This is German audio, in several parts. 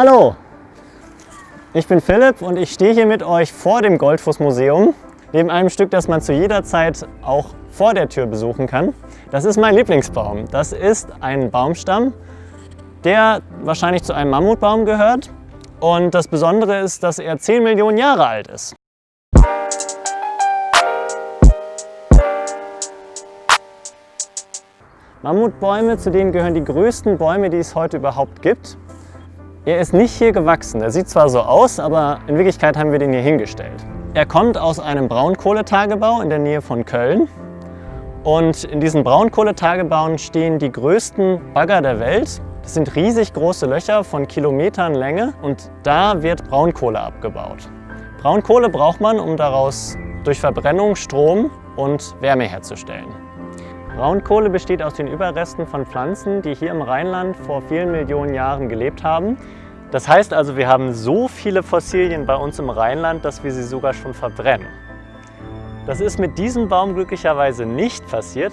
Hallo, ich bin Philipp und ich stehe hier mit euch vor dem Goldfußmuseum, neben einem Stück, das man zu jeder Zeit auch vor der Tür besuchen kann. Das ist mein Lieblingsbaum. Das ist ein Baumstamm, der wahrscheinlich zu einem Mammutbaum gehört. Und das Besondere ist, dass er 10 Millionen Jahre alt ist. Mammutbäume, zu denen gehören die größten Bäume, die es heute überhaupt gibt. Er ist nicht hier gewachsen. Er sieht zwar so aus, aber in Wirklichkeit haben wir den hier hingestellt. Er kommt aus einem Braunkohletagebau in der Nähe von Köln. Und in diesen Braunkohletagebauen stehen die größten Bagger der Welt. Das sind riesig große Löcher von Kilometern Länge und da wird Braunkohle abgebaut. Braunkohle braucht man, um daraus durch Verbrennung Strom und Wärme herzustellen. Braunkohle besteht aus den Überresten von Pflanzen, die hier im Rheinland vor vielen Millionen Jahren gelebt haben. Das heißt also, wir haben so viele Fossilien bei uns im Rheinland, dass wir sie sogar schon verbrennen. Das ist mit diesem Baum glücklicherweise nicht passiert.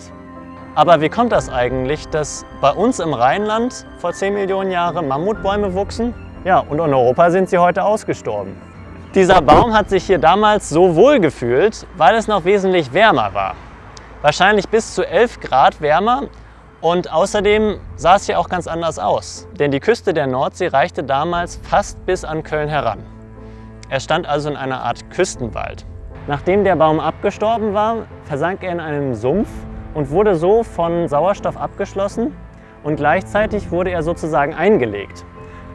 Aber wie kommt das eigentlich, dass bei uns im Rheinland vor 10 Millionen Jahren Mammutbäume wuchsen? Ja, und in Europa sind sie heute ausgestorben. Dieser Baum hat sich hier damals so wohl gefühlt, weil es noch wesentlich wärmer war wahrscheinlich bis zu 11 Grad wärmer und außerdem sah es hier auch ganz anders aus, denn die Küste der Nordsee reichte damals fast bis an Köln heran. Er stand also in einer Art Küstenwald. Nachdem der Baum abgestorben war, versank er in einen Sumpf und wurde so von Sauerstoff abgeschlossen und gleichzeitig wurde er sozusagen eingelegt.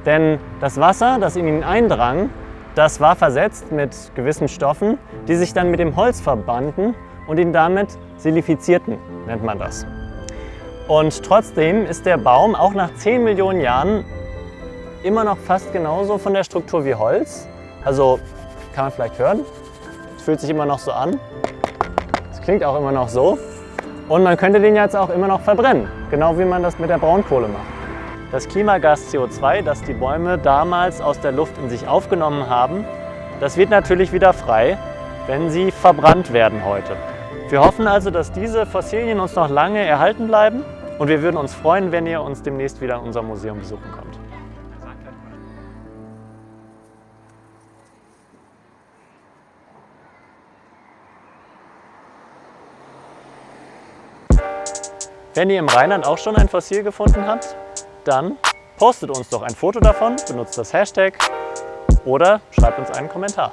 Denn das Wasser, das in ihn eindrang, das war versetzt mit gewissen Stoffen, die sich dann mit dem Holz verbanden und ihn damit silifizierten, nennt man das. Und trotzdem ist der Baum auch nach 10 Millionen Jahren immer noch fast genauso von der Struktur wie Holz. Also kann man vielleicht hören, es fühlt sich immer noch so an. Es klingt auch immer noch so. Und man könnte den jetzt auch immer noch verbrennen, genau wie man das mit der Braunkohle macht. Das Klimagas CO2, das die Bäume damals aus der Luft in sich aufgenommen haben, das wird natürlich wieder frei, wenn sie verbrannt werden heute. Wir hoffen also, dass diese Fossilien uns noch lange erhalten bleiben und wir würden uns freuen, wenn ihr uns demnächst wieder in unserem Museum besuchen kommt. Wenn ihr im Rheinland auch schon ein Fossil gefunden habt, dann postet uns doch ein Foto davon, benutzt das Hashtag oder schreibt uns einen Kommentar.